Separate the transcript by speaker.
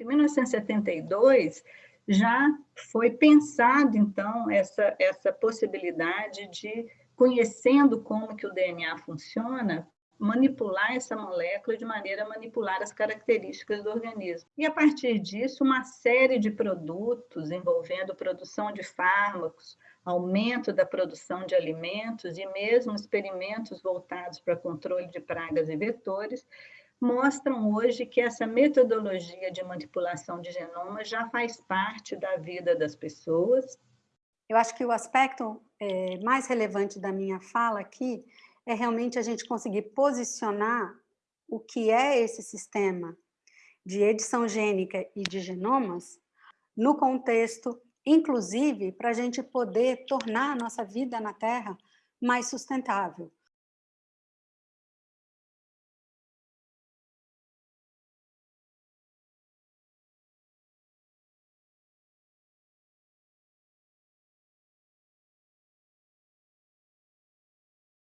Speaker 1: Em 1972, já foi pensado, então, essa, essa possibilidade de, conhecendo como que o DNA funciona, manipular essa molécula de maneira a manipular as características do organismo. E a partir disso, uma série de produtos envolvendo produção de fármacos, aumento da produção de alimentos e mesmo experimentos voltados para controle de pragas e vetores, mostram hoje que essa metodologia de manipulação de genoma já faz parte da vida das pessoas.
Speaker 2: Eu acho que o aspecto é, mais relevante da minha fala aqui é realmente a gente conseguir posicionar o que é esse sistema de edição gênica e de genomas no contexto, inclusive, para a gente poder tornar a nossa vida na Terra mais sustentável.